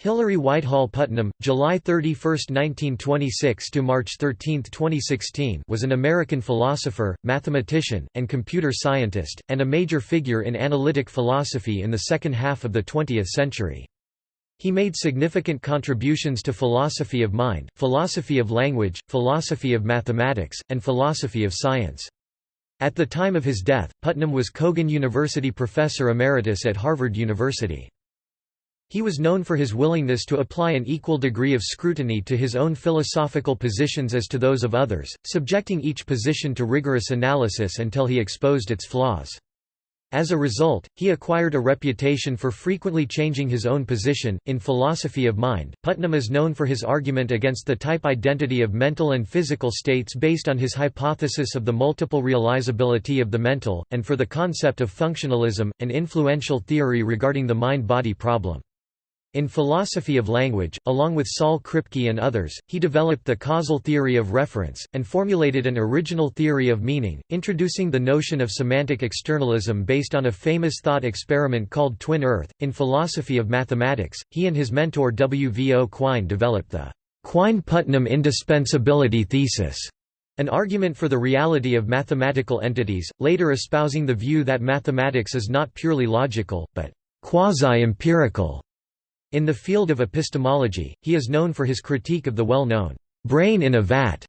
Hilary Whitehall Putnam, July 31, 1926 to March 13, 2016, was an American philosopher, mathematician, and computer scientist, and a major figure in analytic philosophy in the second half of the 20th century. He made significant contributions to philosophy of mind, philosophy of language, philosophy of mathematics, and philosophy of science. At the time of his death, Putnam was Cogan University Professor Emeritus at Harvard University. He was known for his willingness to apply an equal degree of scrutiny to his own philosophical positions as to those of others, subjecting each position to rigorous analysis until he exposed its flaws. As a result, he acquired a reputation for frequently changing his own position. In philosophy of mind, Putnam is known for his argument against the type identity of mental and physical states based on his hypothesis of the multiple realizability of the mental, and for the concept of functionalism, an influential theory regarding the mind body problem. In philosophy of language, along with Saul Kripke and others, he developed the causal theory of reference, and formulated an original theory of meaning, introducing the notion of semantic externalism based on a famous thought experiment called Twin Earth. In philosophy of mathematics, he and his mentor W. V. O. Quine developed the Quine-Putnam indispensability thesis, an argument for the reality of mathematical entities, later espousing the view that mathematics is not purely logical, but quasi-empirical. In the field of epistemology, he is known for his critique of the well-known brain in a vat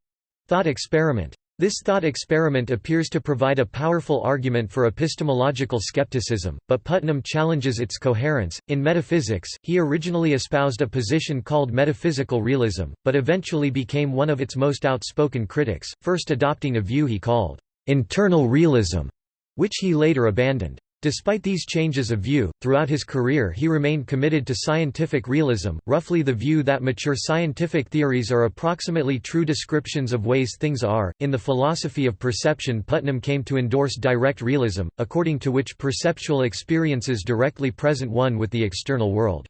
thought experiment. This thought experiment appears to provide a powerful argument for epistemological skepticism, but Putnam challenges its coherence. In metaphysics, he originally espoused a position called metaphysical realism, but eventually became one of its most outspoken critics, first adopting a view he called internal realism, which he later abandoned. Despite these changes of view, throughout his career he remained committed to scientific realism, roughly the view that mature scientific theories are approximately true descriptions of ways things are. In the philosophy of perception, Putnam came to endorse direct realism, according to which perceptual experiences directly present one with the external world.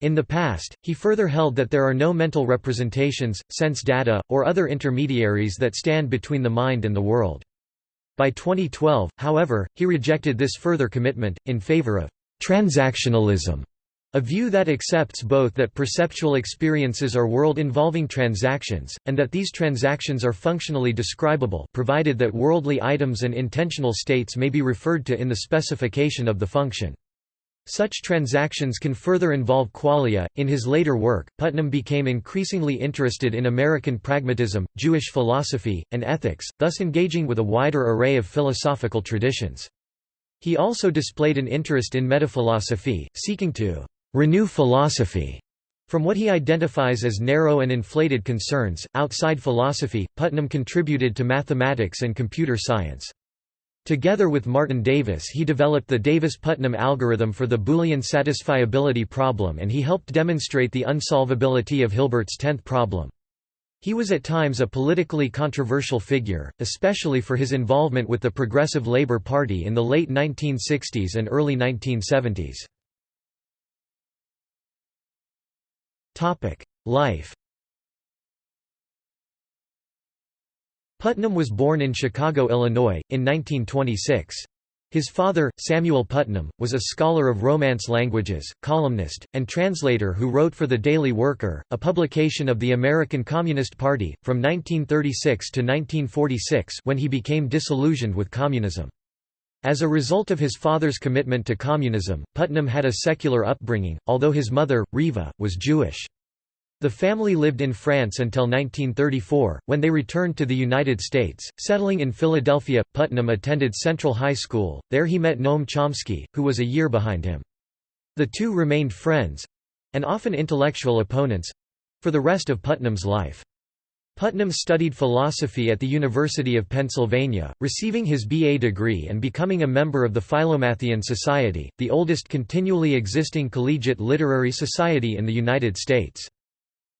In the past, he further held that there are no mental representations, sense data, or other intermediaries that stand between the mind and the world. By 2012, however, he rejected this further commitment, in favor of transactionalism, a view that accepts both that perceptual experiences are world-involving transactions, and that these transactions are functionally describable provided that worldly items and intentional states may be referred to in the specification of the function. Such transactions can further involve qualia. In his later work, Putnam became increasingly interested in American pragmatism, Jewish philosophy, and ethics, thus engaging with a wider array of philosophical traditions. He also displayed an interest in metaphilosophy, seeking to renew philosophy from what he identifies as narrow and inflated concerns. Outside philosophy, Putnam contributed to mathematics and computer science. Together with Martin Davis he developed the Davis-Putnam algorithm for the Boolean satisfiability problem and he helped demonstrate the unsolvability of Hilbert's tenth problem. He was at times a politically controversial figure, especially for his involvement with the Progressive Labour Party in the late 1960s and early 1970s. Life Putnam was born in Chicago, Illinois, in 1926. His father, Samuel Putnam, was a scholar of Romance languages, columnist, and translator who wrote for The Daily Worker, a publication of the American Communist Party, from 1936 to 1946 when he became disillusioned with communism. As a result of his father's commitment to communism, Putnam had a secular upbringing, although his mother, Riva, was Jewish. The family lived in France until 1934, when they returned to the United States, settling in Philadelphia. Putnam attended Central High School, there he met Noam Chomsky, who was a year behind him. The two remained friends—and often intellectual opponents—for the rest of Putnam's life. Putnam studied philosophy at the University of Pennsylvania, receiving his B.A. degree and becoming a member of the Philomathean Society, the oldest continually existing collegiate literary society in the United States.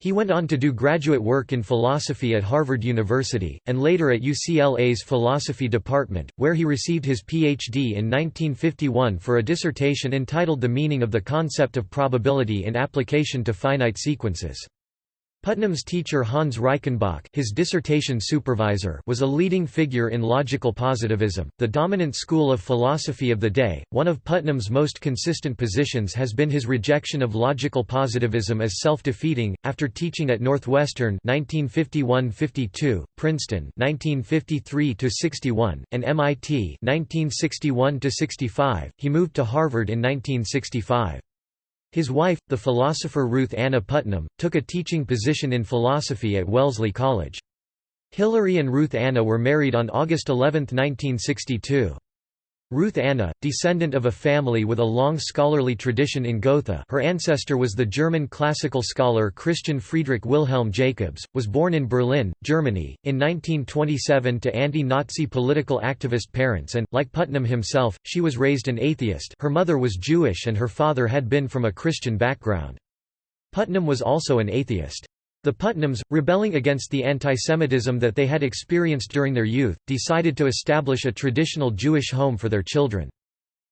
He went on to do graduate work in philosophy at Harvard University, and later at UCLA's Philosophy Department, where he received his Ph.D. in 1951 for a dissertation entitled The Meaning of the Concept of Probability in Application to Finite Sequences. Putnam's teacher Hans Reichenbach his dissertation supervisor was a leading figure in logical positivism, the dominant school of philosophy of the day. One of Putnam's most consistent positions has been his rejection of logical positivism as self-defeating. After teaching at Northwestern (1951–52), Princeton (1953–61), and MIT (1961–65), he moved to Harvard in 1965. His wife, the philosopher Ruth Anna Putnam, took a teaching position in philosophy at Wellesley College. Hilary and Ruth Anna were married on August 11, 1962. Ruth Anna, descendant of a family with a long scholarly tradition in Gotha her ancestor was the German classical scholar Christian Friedrich Wilhelm Jacobs, was born in Berlin, Germany, in 1927 to anti-Nazi political activist parents and, like Putnam himself, she was raised an atheist her mother was Jewish and her father had been from a Christian background. Putnam was also an atheist. The Putnams, rebelling against the antisemitism that they had experienced during their youth, decided to establish a traditional Jewish home for their children.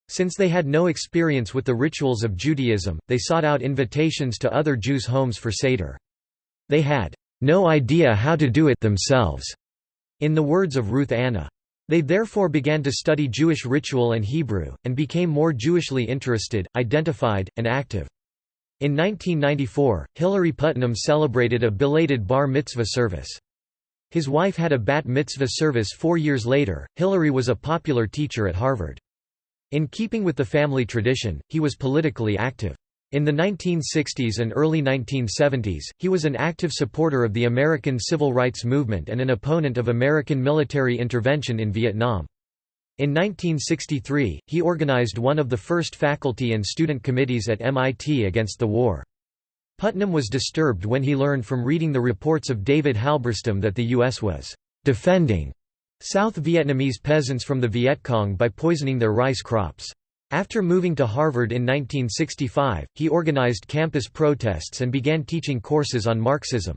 Since they had no experience with the rituals of Judaism, they sought out invitations to other Jews' homes for Seder. They had no idea how to do it themselves, in the words of Ruth Anna. They therefore began to study Jewish ritual and Hebrew, and became more Jewishly interested, identified, and active. In 1994, Hilary Putnam celebrated a belated bar mitzvah service. His wife had a bat mitzvah service four years later. Hilary was a popular teacher at Harvard. In keeping with the family tradition, he was politically active. In the 1960s and early 1970s, he was an active supporter of the American Civil Rights Movement and an opponent of American military intervention in Vietnam. In 1963, he organized one of the first faculty and student committees at MIT against the war. Putnam was disturbed when he learned from reading the reports of David Halberstam that the U.S. was «defending» South Vietnamese peasants from the Viet Cong by poisoning their rice crops. After moving to Harvard in 1965, he organized campus protests and began teaching courses on Marxism.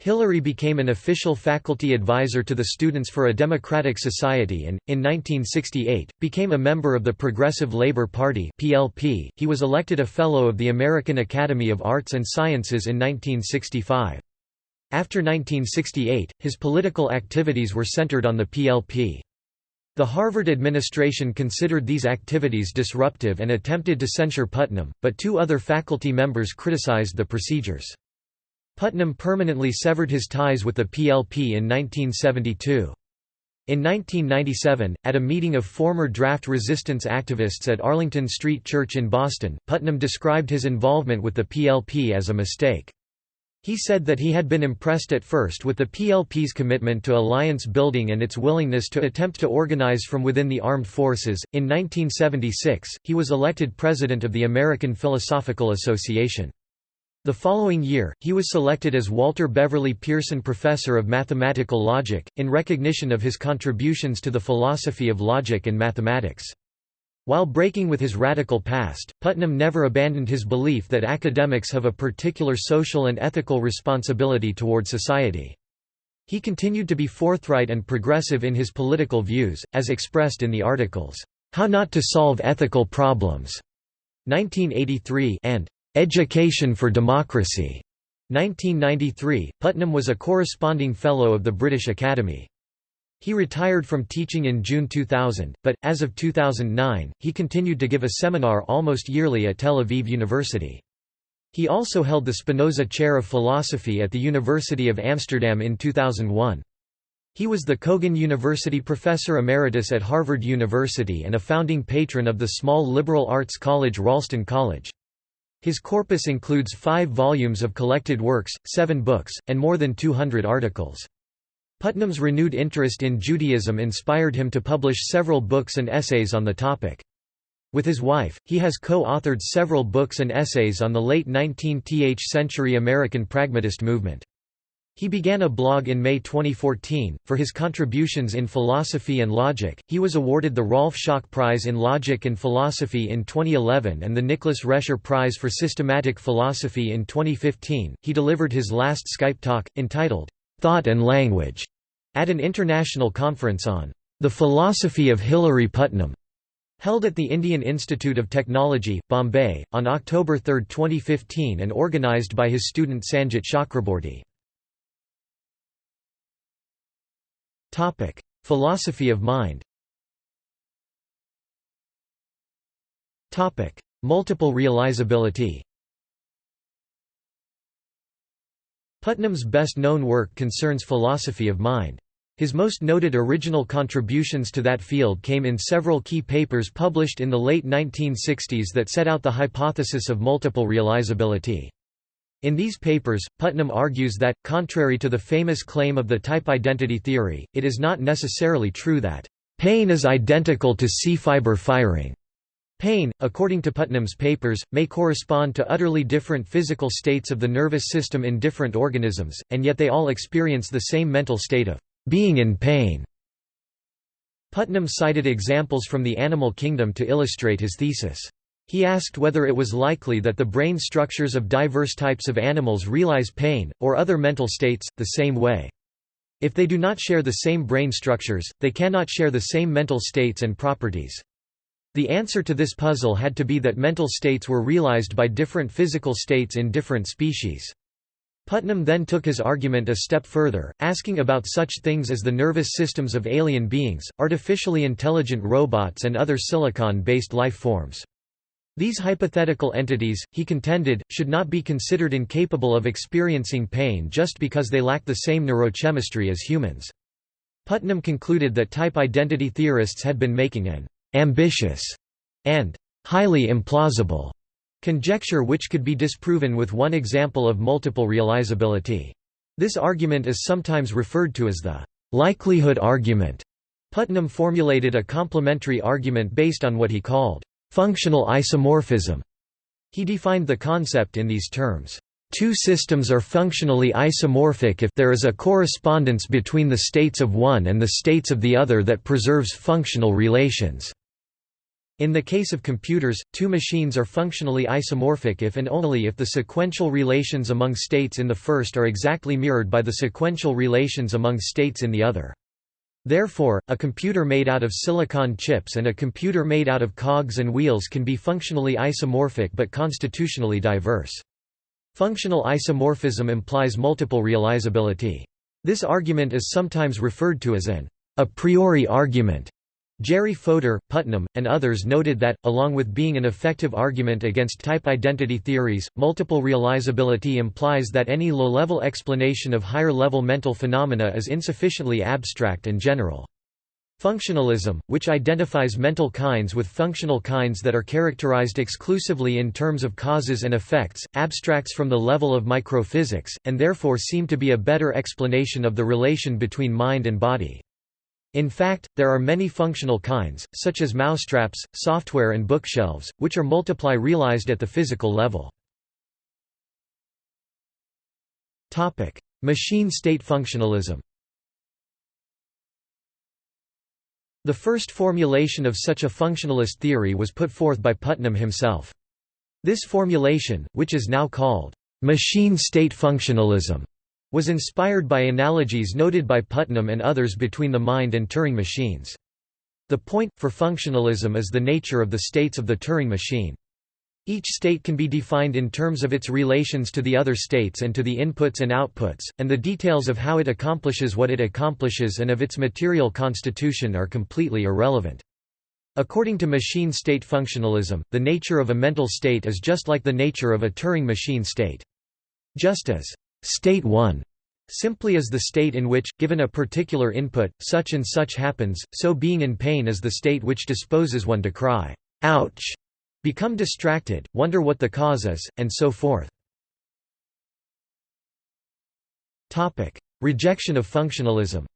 Hilary became an official faculty advisor to the Students for a Democratic Society and, in 1968, became a member of the Progressive Labor Party (PLP). He was elected a Fellow of the American Academy of Arts and Sciences in 1965. After 1968, his political activities were centered on the PLP. The Harvard administration considered these activities disruptive and attempted to censure Putnam, but two other faculty members criticized the procedures. Putnam permanently severed his ties with the PLP in 1972. In 1997, at a meeting of former draft resistance activists at Arlington Street Church in Boston, Putnam described his involvement with the PLP as a mistake. He said that he had been impressed at first with the PLP's commitment to alliance building and its willingness to attempt to organize from within the armed forces. In 1976, he was elected president of the American Philosophical Association. The following year, he was selected as Walter Beverly Pearson Professor of Mathematical Logic, in recognition of his contributions to the philosophy of logic and mathematics. While breaking with his radical past, Putnam never abandoned his belief that academics have a particular social and ethical responsibility toward society. He continued to be forthright and progressive in his political views, as expressed in the articles, How Not to Solve Ethical Problems, 1983 and Education for Democracy, 1993. Putnam was a corresponding Fellow of the British Academy. He retired from teaching in June 2000, but, as of 2009, he continued to give a seminar almost yearly at Tel Aviv University. He also held the Spinoza Chair of Philosophy at the University of Amsterdam in 2001. He was the Cogan University Professor Emeritus at Harvard University and a founding patron of the small liberal arts college Ralston College. His corpus includes five volumes of collected works, seven books, and more than 200 articles. Putnam's renewed interest in Judaism inspired him to publish several books and essays on the topic. With his wife, he has co-authored several books and essays on the late 19th century American pragmatist movement. He began a blog in May 2014. For his contributions in philosophy and logic, he was awarded the Rolf Schock Prize in Logic and Philosophy in 2011 and the Nicholas Rescher Prize for Systematic Philosophy in 2015. He delivered his last Skype talk, entitled, Thought and Language, at an international conference on the philosophy of Hilary Putnam. Held at the Indian Institute of Technology, Bombay, on October 3, 2015 and organised by his student Sanjit Chakraborty. Philosophy of mind Topic: Multiple realizability Putnam's best-known work concerns philosophy of mind. His most noted original contributions to that field came in several key papers published in the late 1960s that set out the hypothesis of multiple realizability. In these papers, Putnam argues that, contrary to the famous claim of the type identity theory, it is not necessarily true that, "...pain is identical to C-fiber firing." Pain, according to Putnam's papers, may correspond to utterly different physical states of the nervous system in different organisms, and yet they all experience the same mental state of being in pain. Putnam cited examples from the animal kingdom to illustrate his thesis. He asked whether it was likely that the brain structures of diverse types of animals realize pain, or other mental states, the same way. If they do not share the same brain structures, they cannot share the same mental states and properties. The answer to this puzzle had to be that mental states were realized by different physical states in different species. Putnam then took his argument a step further, asking about such things as the nervous systems of alien beings, artificially intelligent robots and other silicon-based life forms. These hypothetical entities, he contended, should not be considered incapable of experiencing pain just because they lack the same neurochemistry as humans. Putnam concluded that type identity theorists had been making an ambitious, and highly implausible conjecture which could be disproven with one example of multiple realizability. This argument is sometimes referred to as the likelihood argument. Putnam formulated a complementary argument based on what he called functional isomorphism. He defined the concept in these terms. Two systems are functionally isomorphic if there is a correspondence between the states of one and the states of the other that preserves functional relations. In the case of computers, two machines are functionally isomorphic if and only if the sequential relations among states in the first are exactly mirrored by the sequential relations among states in the other. Therefore, a computer made out of silicon chips and a computer made out of cogs and wheels can be functionally isomorphic but constitutionally diverse. Functional isomorphism implies multiple realizability. This argument is sometimes referred to as an a priori argument. Jerry Fodor, Putnam, and others noted that, along with being an effective argument against type identity theories, multiple realizability implies that any low-level explanation of higher-level mental phenomena is insufficiently abstract and general. Functionalism, which identifies mental kinds with functional kinds that are characterized exclusively in terms of causes and effects, abstracts from the level of microphysics, and therefore seem to be a better explanation of the relation between mind and body. In fact, there are many functional kinds, such as mousetraps, software and bookshelves, which are multiply realized at the physical level. Machine state functionalism The first formulation of such a functionalist theory was put forth by Putnam himself. This formulation, which is now called machine state functionalism, was inspired by analogies noted by Putnam and others between the mind and Turing machines. The point, for functionalism is the nature of the states of the Turing machine. Each state can be defined in terms of its relations to the other states and to the inputs and outputs, and the details of how it accomplishes what it accomplishes and of its material constitution are completely irrelevant. According to machine state functionalism, the nature of a mental state is just like the nature of a Turing machine state. Just as state 1 simply is the state in which, given a particular input, such and such happens, so being in pain is the state which disposes one to cry, ouch, become distracted, wonder what the cause is, and so forth. Rejection of functionalism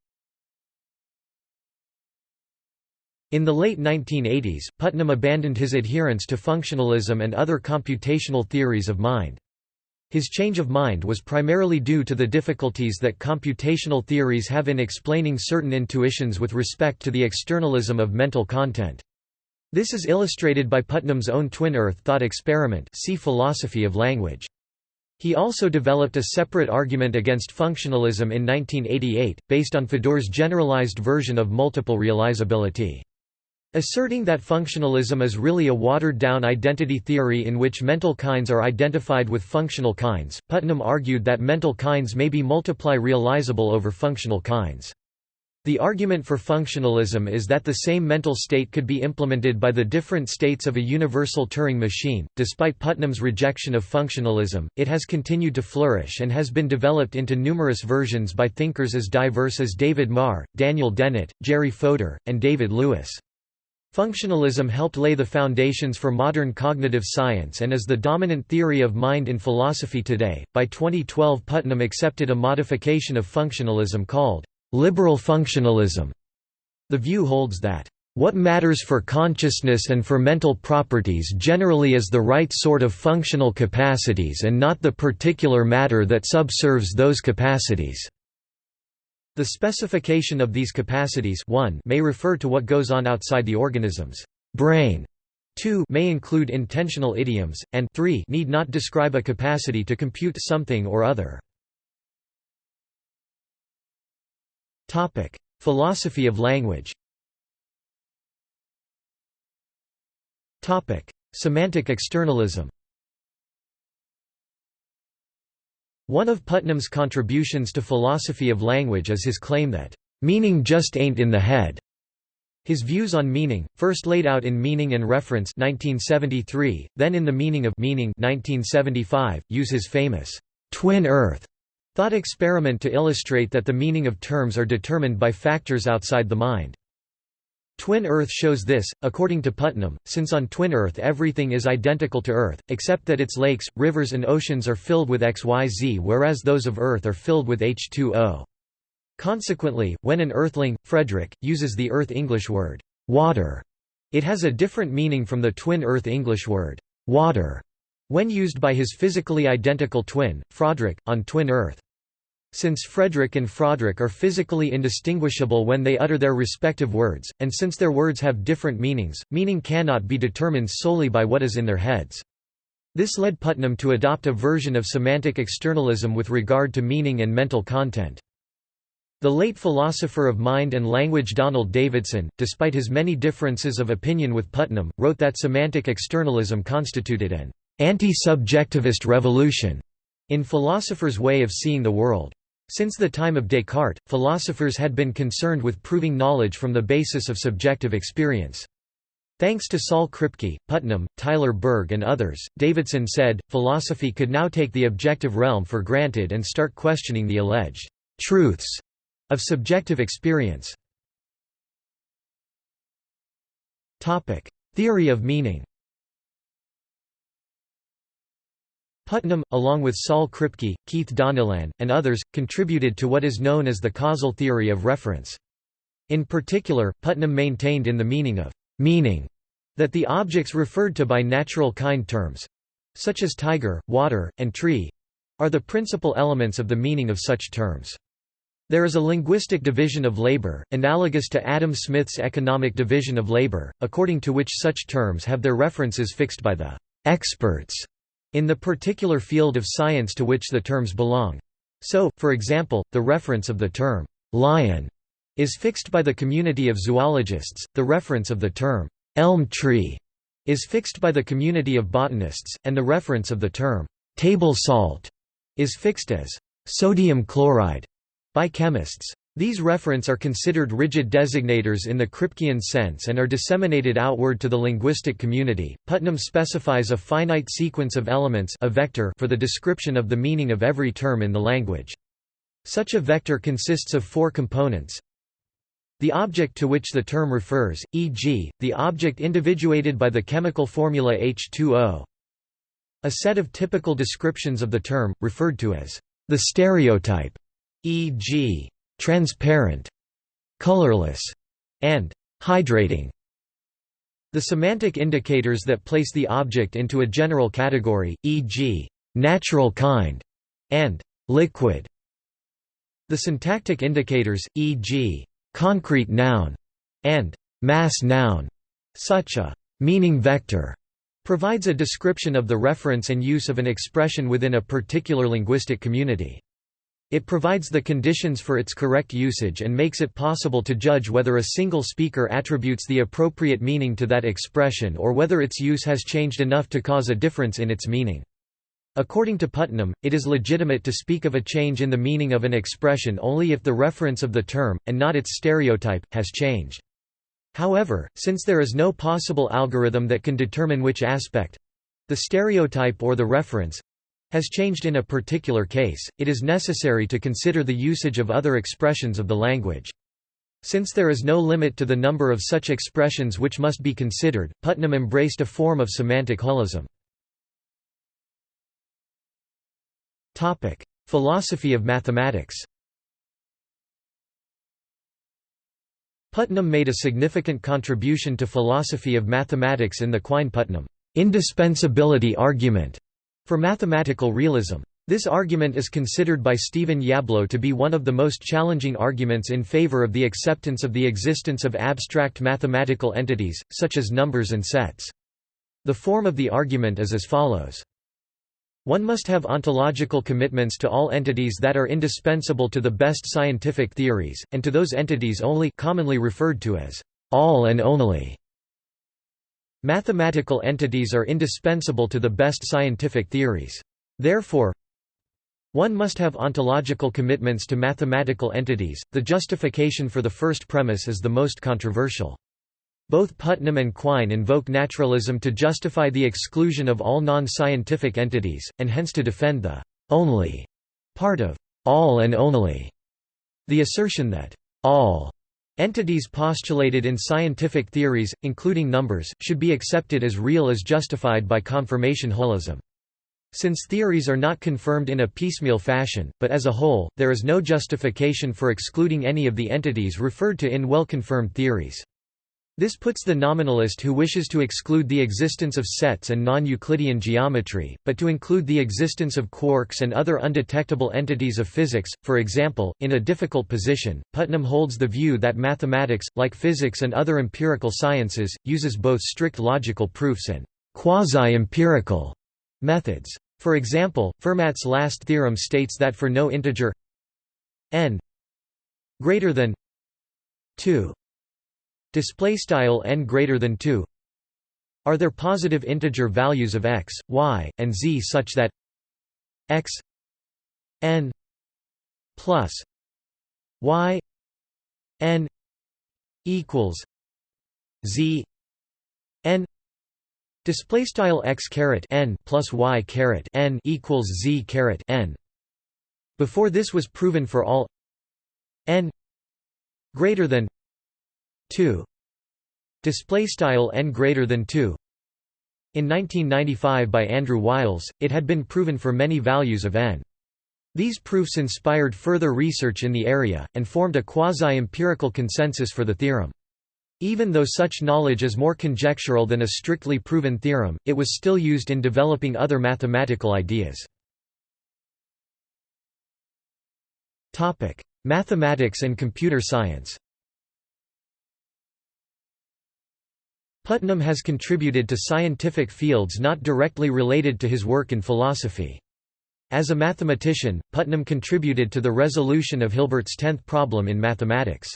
In the late 1980s, Putnam abandoned his adherence to functionalism and other computational theories of mind. His change of mind was primarily due to the difficulties that computational theories have in explaining certain intuitions with respect to the externalism of mental content. This is illustrated by Putnam's own twin Earth thought experiment see philosophy of language. He also developed a separate argument against functionalism in 1988, based on Fodor's generalized version of multiple realizability. Asserting that functionalism is really a watered-down identity theory in which mental kinds are identified with functional kinds, Putnam argued that mental kinds may be multiply realizable over functional kinds. The argument for functionalism is that the same mental state could be implemented by the different states of a universal Turing machine. Despite Putnam's rejection of functionalism, it has continued to flourish and has been developed into numerous versions by thinkers as diverse as David Marr, Daniel Dennett, Jerry Fodor, and David Lewis. Functionalism helped lay the foundations for modern cognitive science and is the dominant theory of mind in philosophy today. By 2012, Putnam accepted a modification of functionalism called liberal functionalism. The view holds that what matters for consciousness and for mental properties generally is the right sort of functional capacities and not the particular matter that subserves those capacities. The specification of these capacities 1 may refer to what goes on outside the organism's brain. 2 may include intentional idioms, and 3 need not describe a capacity to compute something or other. Philosophy of language Semantic externalism One of Putnam's contributions to philosophy of language is his claim that, "...meaning just ain't in the head." His views on meaning, first laid out in Meaning and Reference 1973, then in The Meaning of Meaning 1975, use his famous, "...twin earth." thought experiment to illustrate that the meaning of terms are determined by factors outside the mind. Twin Earth shows this, according to Putnam, since on Twin Earth everything is identical to Earth, except that its lakes, rivers and oceans are filled with XYZ whereas those of Earth are filled with H2O. Consequently, when an Earthling, Frederick, uses the Earth English word, water, it has a different meaning from the Twin Earth English word, water, when used by his physically identical twin, Froderick, on Twin Earth. Since Frederick and Froderick are physically indistinguishable when they utter their respective words, and since their words have different meanings, meaning cannot be determined solely by what is in their heads. This led Putnam to adopt a version of semantic externalism with regard to meaning and mental content. The late philosopher of mind and language Donald Davidson, despite his many differences of opinion with Putnam, wrote that semantic externalism constituted an anti-subjectivist revolution in philosophers' way of seeing the world. Since the time of Descartes, philosophers had been concerned with proving knowledge from the basis of subjective experience. Thanks to Saul Kripke, Putnam, Tyler Burge and others, Davidson said, philosophy could now take the objective realm for granted and start questioning the alleged «truths» of subjective experience. Theory of meaning Putnam, along with Saul Kripke, Keith Donnellan, and others, contributed to what is known as the causal theory of reference. In particular, Putnam maintained in the meaning of meaning that the objects referred to by natural kind terms—such as tiger, water, and tree—are the principal elements of the meaning of such terms. There is a linguistic division of labor, analogous to Adam Smith's economic division of labor, according to which such terms have their references fixed by the experts in the particular field of science to which the terms belong. So, for example, the reference of the term, lion, is fixed by the community of zoologists, the reference of the term, elm tree, is fixed by the community of botanists, and the reference of the term, table salt, is fixed as sodium chloride by chemists. These referents are considered rigid designators in the Kripkean sense and are disseminated outward to the linguistic community. Putnam specifies a finite sequence of elements a vector for the description of the meaning of every term in the language. Such a vector consists of four components. The object to which the term refers, e.g., the object individuated by the chemical formula H2O. A set of typical descriptions of the term, referred to as the stereotype, e.g transparent, colorless, and hydrating. The semantic indicators that place the object into a general category, e.g., natural kind, and liquid. The syntactic indicators, e.g., concrete noun, and mass noun, such a meaning vector provides a description of the reference and use of an expression within a particular linguistic community. It provides the conditions for its correct usage and makes it possible to judge whether a single speaker attributes the appropriate meaning to that expression or whether its use has changed enough to cause a difference in its meaning. According to Putnam, it is legitimate to speak of a change in the meaning of an expression only if the reference of the term, and not its stereotype, has changed. However, since there is no possible algorithm that can determine which aspect—the stereotype or the reference, has changed in a particular case, it is necessary to consider the usage of other expressions of the language. Since there is no limit to the number of such expressions which must be considered, Putnam embraced a form of semantic holism. Philosophy of mathematics Putnam made a significant contribution to philosophy of mathematics in the Quine-Putnam indispensability argument for mathematical realism. This argument is considered by Stephen Yablo to be one of the most challenging arguments in favor of the acceptance of the existence of abstract mathematical entities, such as numbers and sets. The form of the argument is as follows. One must have ontological commitments to all entities that are indispensable to the best scientific theories, and to those entities only commonly referred to as all and only. Mathematical entities are indispensable to the best scientific theories. Therefore, one must have ontological commitments to mathematical entities. The justification for the first premise is the most controversial. Both Putnam and Quine invoke naturalism to justify the exclusion of all non-scientific entities, and hence to defend the only part of all and only. The assertion that all Entities postulated in scientific theories, including numbers, should be accepted as real as justified by confirmation holism. Since theories are not confirmed in a piecemeal fashion, but as a whole, there is no justification for excluding any of the entities referred to in well-confirmed theories. This puts the nominalist who wishes to exclude the existence of sets and non-Euclidean geometry, but to include the existence of quarks and other undetectable entities of physics, for example, in a difficult position. Putnam holds the view that mathematics, like physics and other empirical sciences, uses both strict logical proofs and quasi-empirical methods. For example, Fermat's last theorem states that for no integer n greater than 2 display style n greater than 2 are there positive integer values of x y and z such that x n plus y n equals z n display style x caret n plus y caret n equals z caret n. Before this was proven for all n greater than 2 display style n greater than 2 in 1995 by Andrew Wiles it had been proven for many values of n. These proofs inspired further research in the area and formed a quasi-empirical consensus for the theorem. Even though such knowledge is more conjectural than a strictly proven theorem it was still used in developing other mathematical ideas. Topic mathematics and computer science Putnam has contributed to scientific fields not directly related to his work in philosophy. As a mathematician, Putnam contributed to the resolution of Hilbert's tenth problem in mathematics.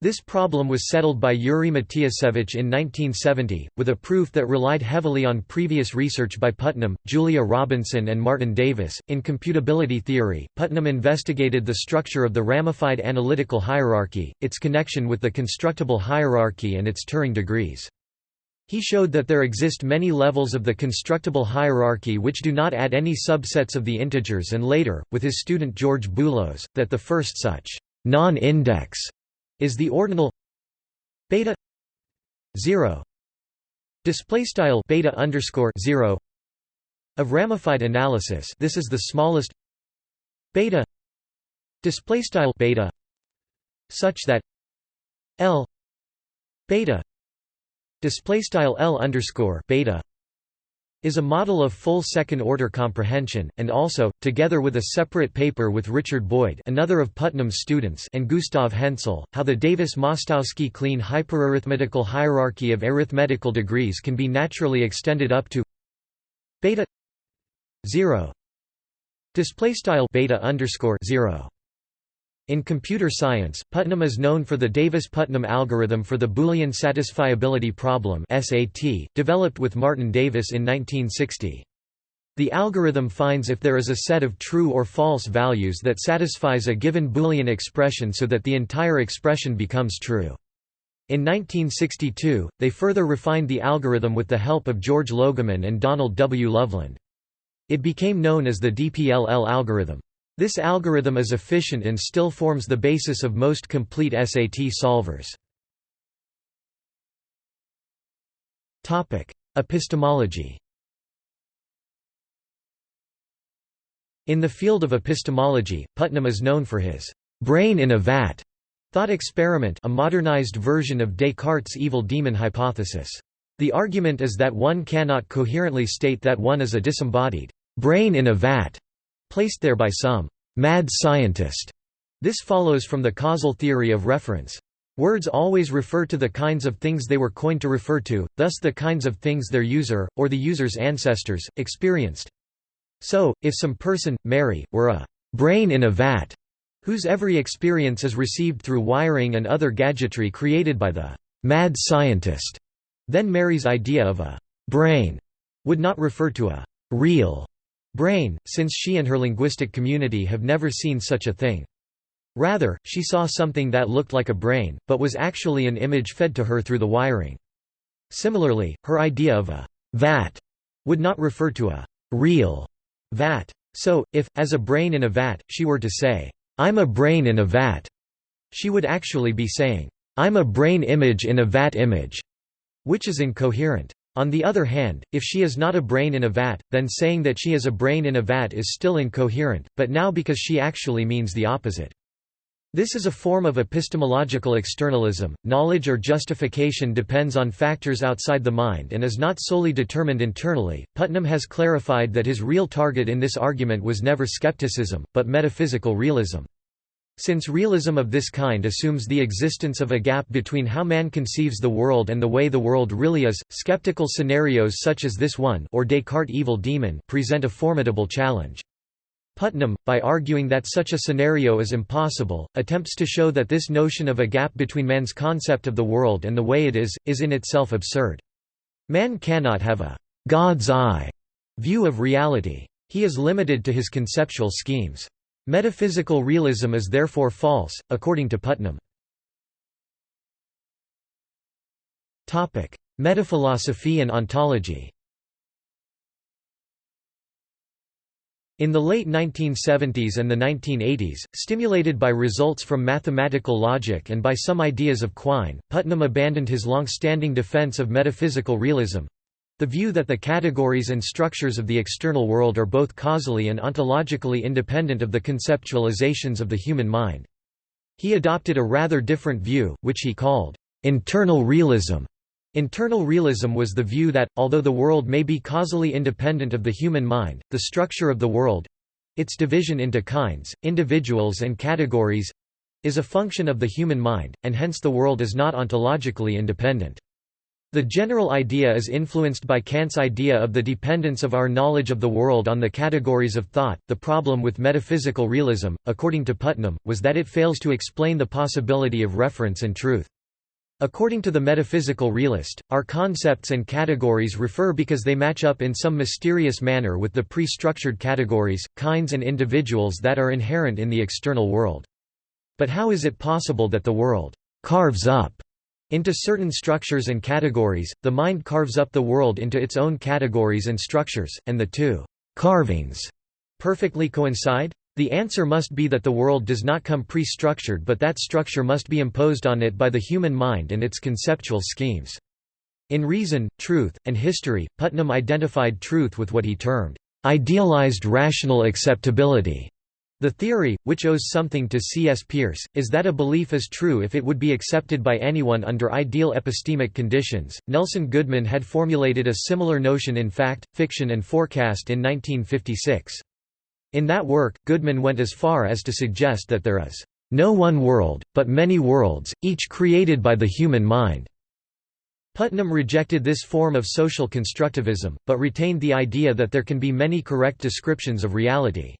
This problem was settled by Yuri Matiyasevich in 1970, with a proof that relied heavily on previous research by Putnam, Julia Robinson, and Martin Davis. In computability theory, Putnam investigated the structure of the ramified analytical hierarchy, its connection with the constructible hierarchy, and its Turing degrees. He showed that there exist many levels of the constructible hierarchy which do not add any subsets of the integers and later, with his student George Boolos, that the first such non-index is the ordinal beta 0 display style beta underscore 0 of ramified analysis. This is the smallest beta display style beta such that l beta display style L underscore beta is a model of full second-order comprehension, and also, together with a separate paper with Richard Boyd another of Putnam's students and Gustav Hensel, how the Davis-Mostowski Kleene hyperarithmetical hierarchy of arithmetical degrees can be naturally extended up to beta 0 Display style beta underscore zero. In computer science, Putnam is known for the Davis-Putnam algorithm for the Boolean satisfiability problem (SAT), developed with Martin Davis in 1960. The algorithm finds if there is a set of true or false values that satisfies a given Boolean expression so that the entire expression becomes true. In 1962, they further refined the algorithm with the help of George Logemann and Donald W. Loveland. It became known as the DPLL algorithm. This algorithm is efficient and still forms the basis of most complete SAT solvers. Epistemology In the field of epistemology, Putnam is known for his brain in a vat thought experiment a modernized version of Descartes' evil demon hypothesis. The argument is that one cannot coherently state that one is a disembodied brain in a vat placed there by some mad scientist. This follows from the causal theory of reference. Words always refer to the kinds of things they were coined to refer to, thus the kinds of things their user, or the user's ancestors, experienced. So, if some person, Mary, were a brain in a vat, whose every experience is received through wiring and other gadgetry created by the mad scientist, then Mary's idea of a brain would not refer to a real brain, since she and her linguistic community have never seen such a thing. Rather, she saw something that looked like a brain, but was actually an image fed to her through the wiring. Similarly, her idea of a vat would not refer to a real vat. So, if, as a brain in a vat, she were to say, I'm a brain in a vat, she would actually be saying, I'm a brain image in a vat image, which is incoherent. On the other hand, if she is not a brain in a vat, then saying that she is a brain in a vat is still incoherent, but now because she actually means the opposite. This is a form of epistemological externalism. Knowledge or justification depends on factors outside the mind and is not solely determined internally. Putnam has clarified that his real target in this argument was never skepticism, but metaphysical realism. Since realism of this kind assumes the existence of a gap between how man conceives the world and the way the world really is, skeptical scenarios such as this one or Descartes' evil demon present a formidable challenge. Putnam, by arguing that such a scenario is impossible, attempts to show that this notion of a gap between man's concept of the world and the way it is, is in itself absurd. Man cannot have a «God's eye» view of reality. He is limited to his conceptual schemes. Metaphysical realism is therefore false, according to Putnam. Metaphilosophy and ontology In the late 1970s and the 1980s, stimulated by results from mathematical logic and by some ideas of Quine, Putnam abandoned his long-standing defense of metaphysical realism, the view that the categories and structures of the external world are both causally and ontologically independent of the conceptualizations of the human mind. He adopted a rather different view, which he called internal realism. Internal realism was the view that, although the world may be causally independent of the human mind, the structure of the world—its division into kinds, individuals and categories—is a function of the human mind, and hence the world is not ontologically independent. The general idea is influenced by Kant's idea of the dependence of our knowledge of the world on the categories of thought. The problem with metaphysical realism, according to Putnam, was that it fails to explain the possibility of reference and truth. According to the metaphysical realist, our concepts and categories refer because they match up in some mysterious manner with the pre-structured categories, kinds and individuals that are inherent in the external world. But how is it possible that the world carves up into certain structures and categories, the mind carves up the world into its own categories and structures, and the two carvings perfectly coincide? The answer must be that the world does not come pre-structured but that structure must be imposed on it by the human mind and its conceptual schemes. In Reason, Truth, and History, Putnam identified truth with what he termed, "...idealized rational acceptability." The theory, which owes something to C.S. Peirce, is that a belief is true if it would be accepted by anyone under ideal epistemic conditions. Nelson Goodman had formulated a similar notion in Fact, Fiction and Forecast in 1956. In that work, Goodman went as far as to suggest that there is no one world, but many worlds, each created by the human mind. Putnam rejected this form of social constructivism, but retained the idea that there can be many correct descriptions of reality.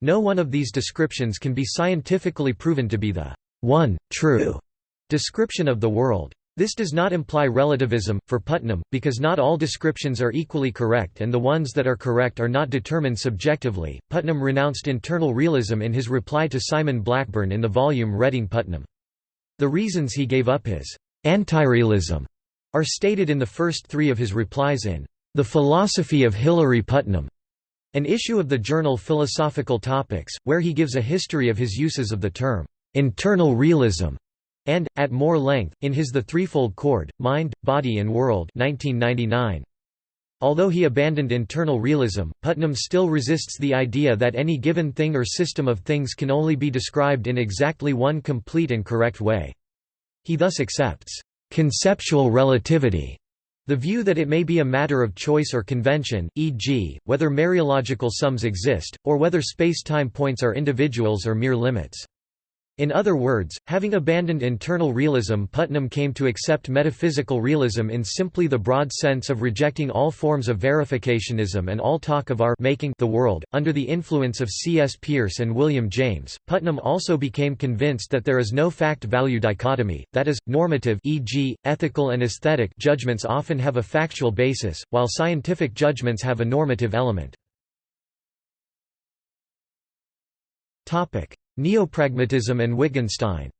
No one of these descriptions can be scientifically proven to be the one, true description of the world. This does not imply relativism, for Putnam, because not all descriptions are equally correct and the ones that are correct are not determined subjectively. Putnam renounced internal realism in his reply to Simon Blackburn in the volume Reading Putnam. The reasons he gave up his anti-realism are stated in the first three of his replies in The Philosophy of Hilary Putnam, an issue of the journal Philosophical Topics, where he gives a history of his uses of the term internal realism and, at more length, in his The Threefold Cord, Mind, Body and World 1999. Although he abandoned internal realism, Putnam still resists the idea that any given thing or system of things can only be described in exactly one complete and correct way. He thus accepts conceptual relativity, the view that it may be a matter of choice or convention, e.g., whether mereological sums exist, or whether space-time points are individuals or mere limits. In other words, having abandoned internal realism Putnam came to accept metaphysical realism in simply the broad sense of rejecting all forms of verificationism and all talk of our making the world. Under the influence of C.S. Peirce and William James, Putnam also became convinced that there is no fact-value dichotomy, that is, normative e.g., ethical and aesthetic judgments often have a factual basis, while scientific judgments have a normative element. Neopragmatism and Wittgenstein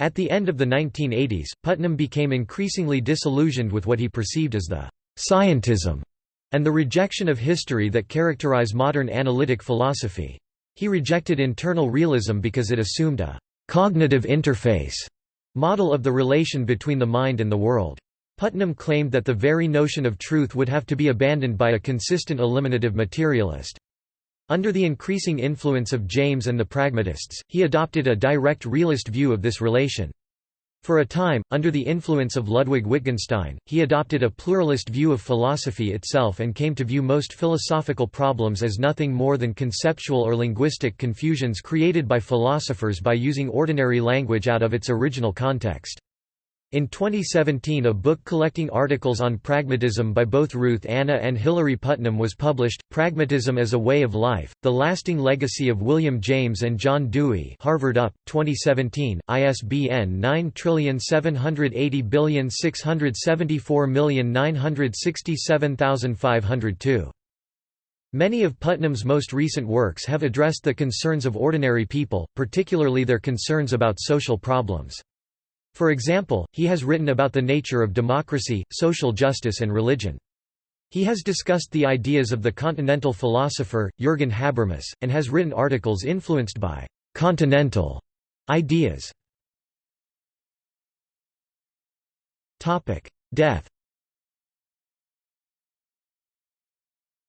At the end of the 1980s, Putnam became increasingly disillusioned with what he perceived as the «scientism» and the rejection of history that characterize modern analytic philosophy. He rejected internal realism because it assumed a «cognitive interface» model of the relation between the mind and the world. Putnam claimed that the very notion of truth would have to be abandoned by a consistent eliminative materialist. Under the increasing influence of James and the pragmatists, he adopted a direct realist view of this relation. For a time, under the influence of Ludwig Wittgenstein, he adopted a pluralist view of philosophy itself and came to view most philosophical problems as nothing more than conceptual or linguistic confusions created by philosophers by using ordinary language out of its original context. In 2017 a book collecting articles on pragmatism by both Ruth Anna and Hilary Putnam was published, Pragmatism as a Way of Life, The Lasting Legacy of William James and John Dewey Harvard UP, 2017, ISBN 9780674967502. Many of Putnam's most recent works have addressed the concerns of ordinary people, particularly their concerns about social problems. For example, he has written about the nature of democracy, social justice and religion. He has discussed the ideas of the continental philosopher, Jürgen Habermas, and has written articles influenced by «continental» ideas. Death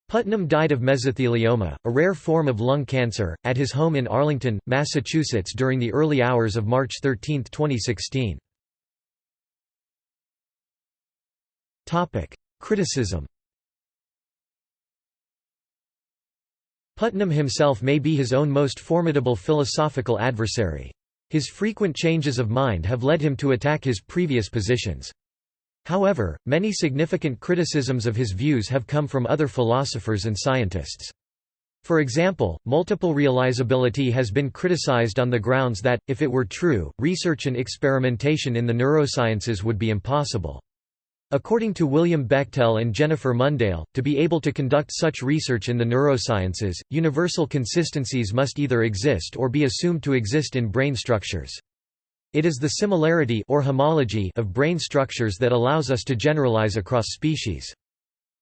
Putnam died of mesothelioma, a rare form of lung cancer, at his home in Arlington, Massachusetts during the early hours of March 13, 2016. Criticism Putnam himself may be his own most formidable philosophical adversary. His frequent changes of mind have led him to attack his previous positions. However, many significant criticisms of his views have come from other philosophers and scientists. For example, multiple realizability has been criticized on the grounds that, if it were true, research and experimentation in the neurosciences would be impossible. According to William Bechtel and Jennifer Mundale, to be able to conduct such research in the neurosciences, universal consistencies must either exist or be assumed to exist in brain structures. It is the similarity or homology of brain structures that allows us to generalize across species.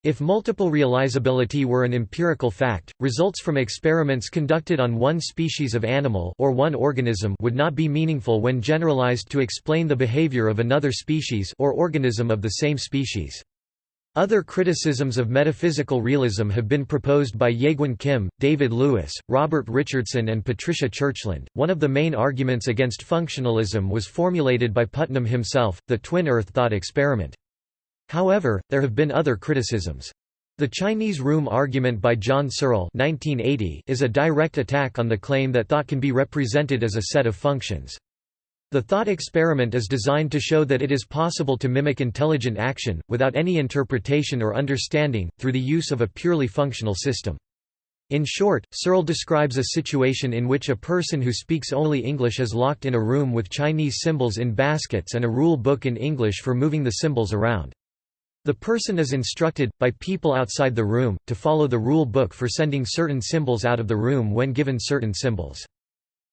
If multiple realizability were an empirical fact, results from experiments conducted on one species of animal or one organism would not be meaningful when generalized to explain the behavior of another species or organism of the same species. Other criticisms of metaphysical realism have been proposed by Jaegwon Kim, David Lewis, Robert Richardson, and Patricia Churchland. One of the main arguments against functionalism was formulated by Putnam himself, the twin Earth thought experiment. However, there have been other criticisms. The Chinese room argument by John Searle is a direct attack on the claim that thought can be represented as a set of functions. The thought experiment is designed to show that it is possible to mimic intelligent action, without any interpretation or understanding, through the use of a purely functional system. In short, Searle describes a situation in which a person who speaks only English is locked in a room with Chinese symbols in baskets and a rule book in English for moving the symbols around. The person is instructed, by people outside the room, to follow the rule book for sending certain symbols out of the room when given certain symbols.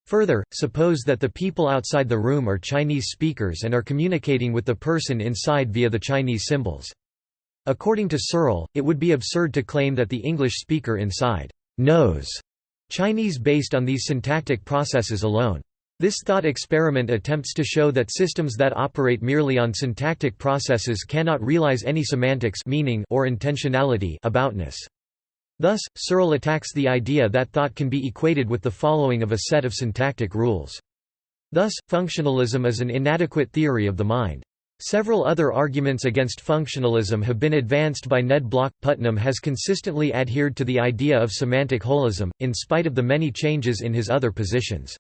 Further, suppose that the people outside the room are Chinese speakers and are communicating with the person inside via the Chinese symbols. According to Searle, it would be absurd to claim that the English speaker inside knows Chinese based on these syntactic processes alone. This thought experiment attempts to show that systems that operate merely on syntactic processes cannot realize any semantics meaning or intentionality aboutness. Thus, Searle attacks the idea that thought can be equated with the following of a set of syntactic rules. Thus, functionalism is an inadequate theory of the mind. Several other arguments against functionalism have been advanced by Ned Block. Putnam has consistently adhered to the idea of semantic holism, in spite of the many changes in his other positions.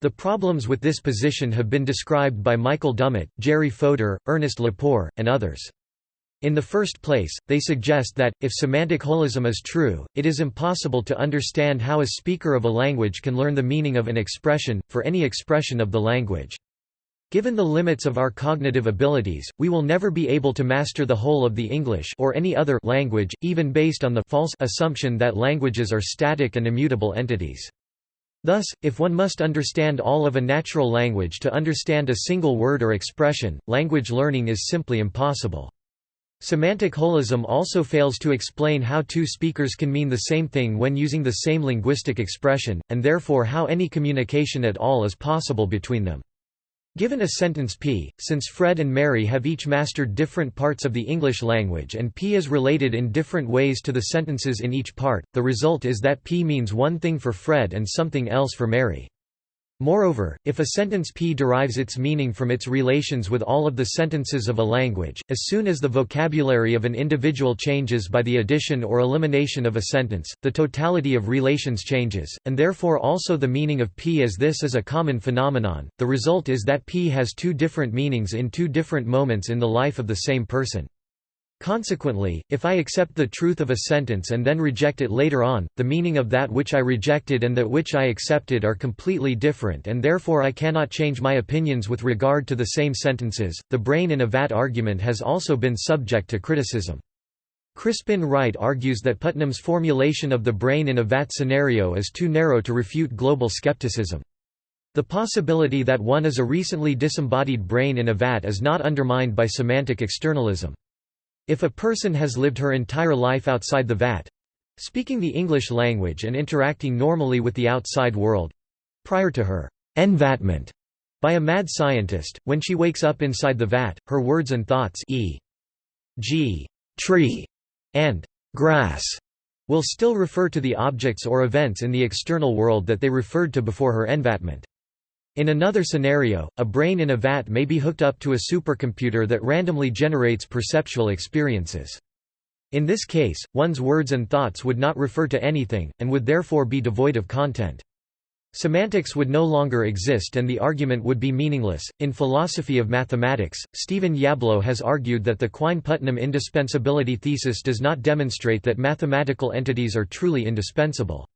The problems with this position have been described by Michael Dummett, Jerry Fodor, Ernest Lepore, and others. In the first place, they suggest that, if semantic holism is true, it is impossible to understand how a speaker of a language can learn the meaning of an expression, for any expression of the language. Given the limits of our cognitive abilities, we will never be able to master the whole of the English or any other language, even based on the false assumption that languages are static and immutable entities. Thus, if one must understand all of a natural language to understand a single word or expression, language learning is simply impossible. Semantic holism also fails to explain how two speakers can mean the same thing when using the same linguistic expression, and therefore how any communication at all is possible between them. Given a sentence P, since Fred and Mary have each mastered different parts of the English language and P is related in different ways to the sentences in each part, the result is that P means one thing for Fred and something else for Mary. Moreover, if a sentence P derives its meaning from its relations with all of the sentences of a language, as soon as the vocabulary of an individual changes by the addition or elimination of a sentence, the totality of relations changes, and therefore also the meaning of P as this is a common phenomenon. The result is that P has two different meanings in two different moments in the life of the same person. Consequently, if I accept the truth of a sentence and then reject it later on, the meaning of that which I rejected and that which I accepted are completely different and therefore I cannot change my opinions with regard to the same sentences. The brain in a vat argument has also been subject to criticism. Crispin Wright argues that Putnam's formulation of the brain in a vat scenario is too narrow to refute global skepticism. The possibility that one is a recently disembodied brain in a vat is not undermined by semantic externalism. If a person has lived her entire life outside the vat speaking the English language and interacting normally with the outside world prior to her envatment by a mad scientist, when she wakes up inside the vat, her words and thoughts e.g. tree and grass will still refer to the objects or events in the external world that they referred to before her envatment. In another scenario, a brain in a vat may be hooked up to a supercomputer that randomly generates perceptual experiences. In this case, one's words and thoughts would not refer to anything, and would therefore be devoid of content. Semantics would no longer exist and the argument would be meaningless. In Philosophy of Mathematics, Stephen Yablo has argued that the Quine Putnam indispensability thesis does not demonstrate that mathematical entities are truly indispensable.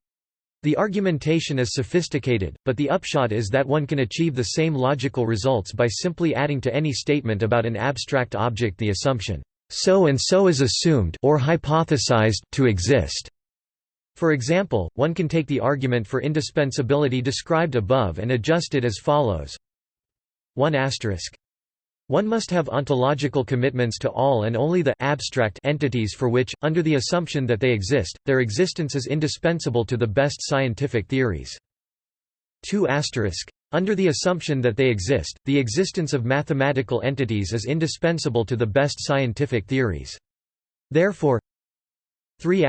The argumentation is sophisticated, but the upshot is that one can achieve the same logical results by simply adding to any statement about an abstract object the assumption, so and so is assumed or hypothesized to exist. For example, one can take the argument for indispensability described above and adjust it as follows 1 one must have ontological commitments to all and only the abstract entities for which, under the assumption that they exist, their existence is indispensable to the best scientific theories. 2 under the assumption that they exist, the existence of mathematical entities is indispensable to the best scientific theories. Therefore 3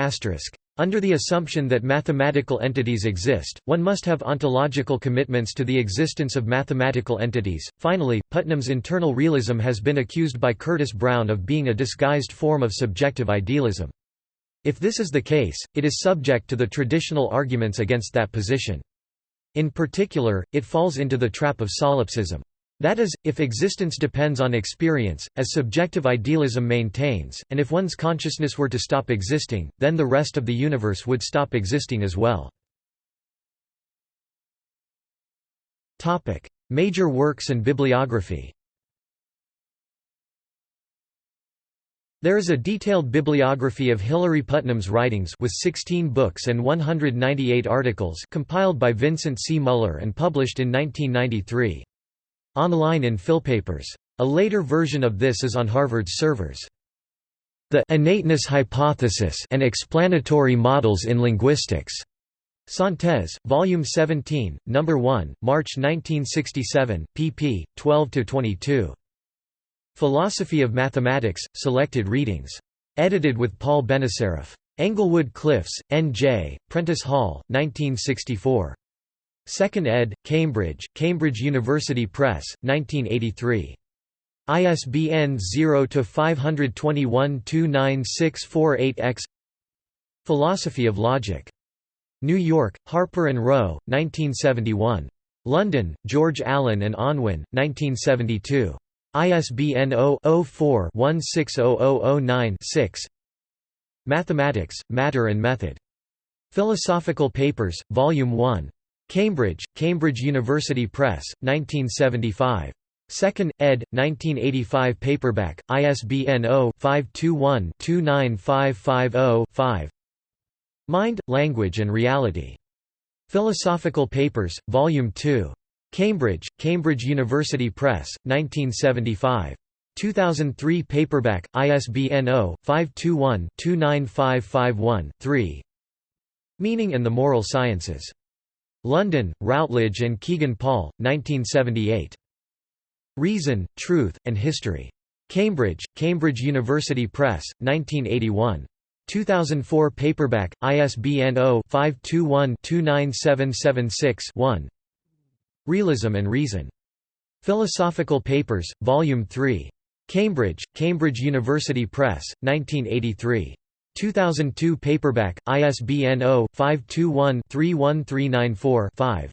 under the assumption that mathematical entities exist, one must have ontological commitments to the existence of mathematical entities. Finally, Putnam's internal realism has been accused by Curtis Brown of being a disguised form of subjective idealism. If this is the case, it is subject to the traditional arguments against that position. In particular, it falls into the trap of solipsism. That is, if existence depends on experience, as subjective idealism maintains, and if one's consciousness were to stop existing, then the rest of the universe would stop existing as well. Major works and bibliography There is a detailed bibliography of Hilary Putnam's writings with 16 books and 198 articles compiled by Vincent C. Muller and published in 1993. Online in PhilPapers. A later version of this is on Harvard's servers. The innateness hypothesis and explanatory models in linguistics. Synthese, Volume 17, No. 1, March 1967, pp. 12–22. Philosophy of Mathematics, Selected Readings. Edited with Paul Benacerraf. Englewood Cliffs, N.J., Prentice Hall, 1964. 2nd ed., Cambridge, Cambridge University Press, 1983. ISBN 0-521-29648-X Philosophy of Logic. New York, Harper & Row, 1971. London, George Allen and Unwin, 1972. ISBN 0-04-160009-6 Mathematics, Matter and Method. Philosophical Papers, Volume 1. Cambridge, Cambridge University Press, 1975. 2nd, ed., 1985 paperback, ISBN 0-521-29550-5 Mind, Language and Reality. Philosophical Papers, Volume 2. Cambridge, Cambridge University Press, 1975. 2003 paperback, ISBN 0-521-29551-3 Meaning and the Moral Sciences. London, Routledge and Kegan Paul, 1978. Reason, Truth, and History. Cambridge, Cambridge University Press, 1981. 2004 paperback, ISBN 0-521-29776-1 Realism and Reason. Philosophical Papers, Volume 3. Cambridge, Cambridge University Press, 1983. 2002 paperback, ISBN 0-521-31394-5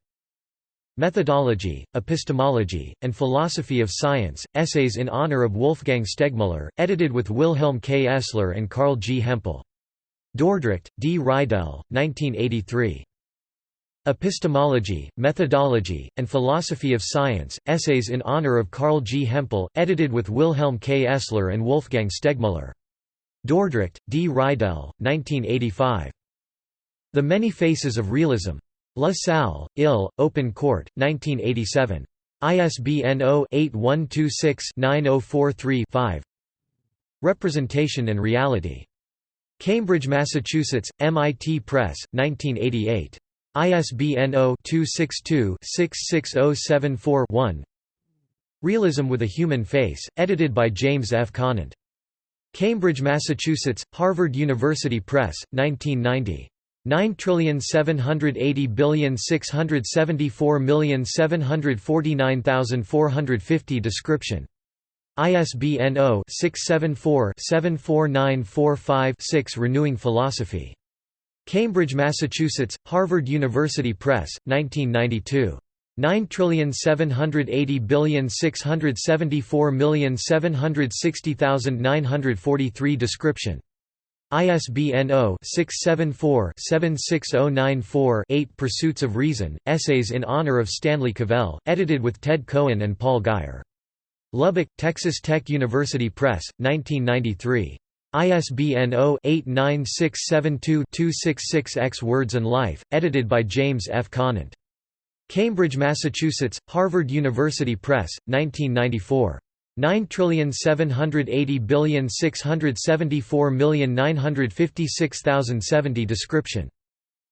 Methodology, Epistemology, and Philosophy of Science, Essays in Honor of Wolfgang Stegmuller, edited with Wilhelm K. Essler and Carl G. Hempel. Dordrecht, D. Reidel, 1983. Epistemology, Methodology, and Philosophy of Science, Essays in Honor of Carl G. Hempel, edited with Wilhelm K. Essler and Wolfgang Stegmuller. Dordrecht, D. Reidel, 1985. The Many Faces of Realism. La Salle, Ill, Open Court, 1987. ISBN 0-8126-9043-5 Representation and Reality. Cambridge, Massachusetts, MIT Press, 1988. ISBN 0-262-66074-1 Realism with a Human Face, edited by James F. Conant. Cambridge, Massachusetts, Harvard University Press, 1990. 9780674749450 description. ISBN 0-674-74945-6 Renewing Philosophy. Cambridge, Massachusetts, Harvard University Press, 1992. 9780674760943 description. ISBN 0-674-76094-8 Pursuits of Reason, Essays in Honor of Stanley Cavell, edited with Ted Cohen and Paul Guyer. Lubbock, Texas Tech University Press, 1993. ISBN 0-89672-266-X Words and Life, edited by James F. Conant. Cambridge, Massachusetts, Harvard University Press, 1994. 9780674956070 description.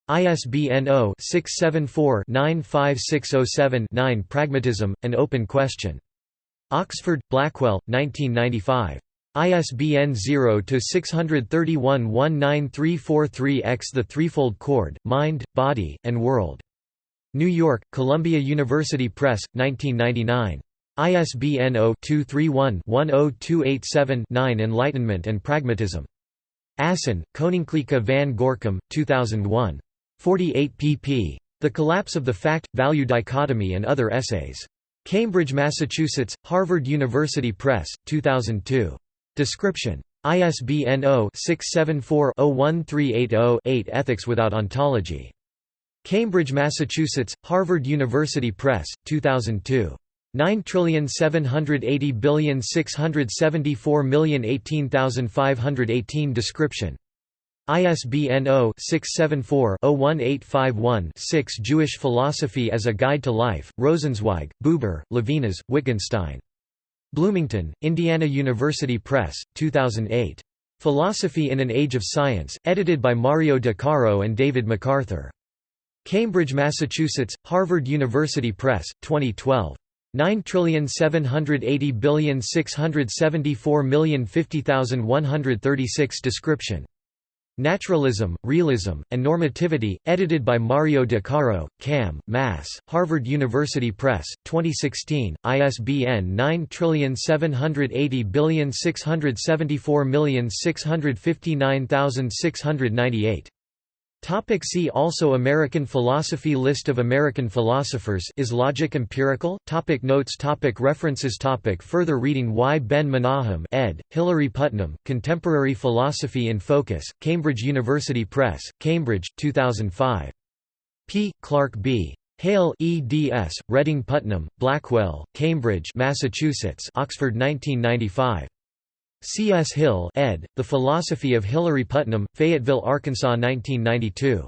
ISBN 0-674-95607-9 Pragmatism, An Open Question. Oxford, Blackwell, 1995. ISBN 0-631-19343-X The Threefold Cord, Mind, Body, and World. New York, Columbia University Press, 1999. ISBN 0-231-10287-9 Enlightenment and Pragmatism. Assen, Koninklijke van Gorcum, 2001. 48 pp. The Collapse of the Fact-Value Dichotomy and Other Essays. Cambridge, Massachusetts, Harvard University Press, 2002. Description. ISBN 0-674-01380-8 Ethics Without Ontology. Cambridge, Massachusetts, Harvard University Press, 2002. 9780674018518 Description. ISBN 0-674-01851-6 Jewish Philosophy as a Guide to Life, Rosenzweig, Buber, Levinas, Wittgenstein. Bloomington, Indiana University Press, 2008. Philosophy in an Age of Science, edited by Mario De Caro and David MacArthur. Cambridge, Massachusetts, Harvard University Press, 2012. 9780674050136 Description Naturalism, Realism, and Normativity, edited by Mario De Caro, Cam, Mass., Harvard University Press, 2016, ISBN 9780674659698. Topic see also American philosophy List of American philosophers Is logic empirical? Topic Notes topic References topic Further reading Y. Ben Menahem ed., Hilary Putnam, Contemporary Philosophy in Focus, Cambridge University Press, Cambridge, 2005. P. Clark B. Hale eds, Reading Putnam, Blackwell, Cambridge Massachusetts, Oxford 1995. C. S. Hill ed., The Philosophy of Hilary Putnam, Fayetteville, Arkansas 1992.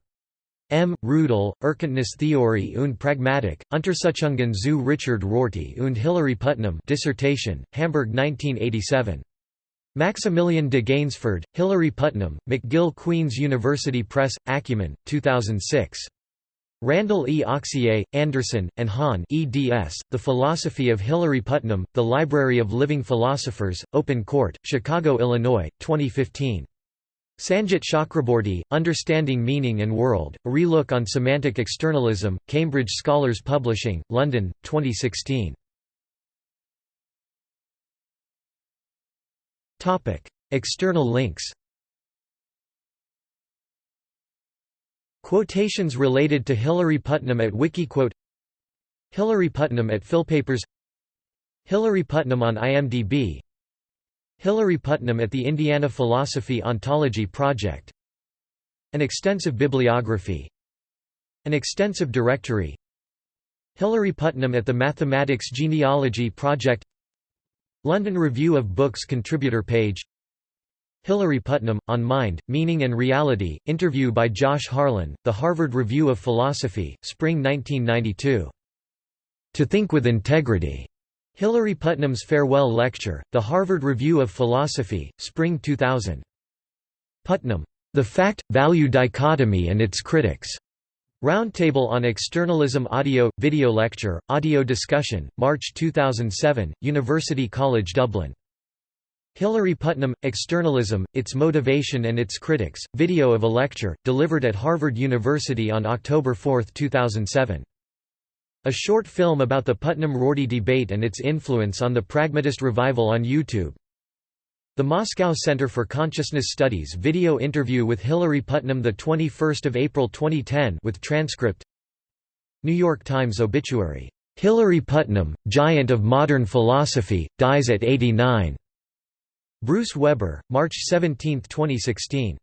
M. Rudel, Erkenntnistheorie und Pragmatik, Untersuchungen zu Richard Rorty und Hilary Putnam dissertation, Hamburg 1987. Maximilian de Gaynesford, Hilary Putnam, McGill Queen's University Press, Acumen, 2006. Randall E. Auxier, Anderson, and Hahn eds, The Philosophy of Hilary Putnam, The Library of Living Philosophers, Open Court, Chicago, Illinois, 2015. Sanjit Chakraborty, Understanding Meaning and World, A Relook on Semantic Externalism, Cambridge Scholars Publishing, London, 2016. External links Quotations related to Hilary Putnam at Wikiquote Hilary Putnam at Philpapers Hilary Putnam on IMDb Hilary Putnam at the Indiana Philosophy Ontology Project. An extensive bibliography. An extensive directory. Hilary Putnam at the Mathematics Genealogy Project. London Review of Books contributor page Hilary Putnam, on Mind, Meaning and Reality, interview by Josh Harlan, The Harvard Review of Philosophy, Spring 1992. To Think with Integrity. Hilary Putnam's Farewell Lecture, The Harvard Review of Philosophy, Spring 2000. Putnam. The Fact-Value Dichotomy and Its Critics. Roundtable on Externalism Audio, Video Lecture, Audio Discussion, March 2007, University College Dublin. Hilary Putnam, Externalism, Its Motivation and Its Critics, video of a lecture, delivered at Harvard University on October 4, 2007. A short film about the Putnam-Rorty debate and its influence on the pragmatist revival on YouTube. The Moscow Center for Consciousness Studies video interview with Hilary Putnam 21 April 2010 with transcript New York Times obituary, "'Hilary Putnam, giant of modern philosophy, dies at 89' Bruce Weber, March 17, 2016.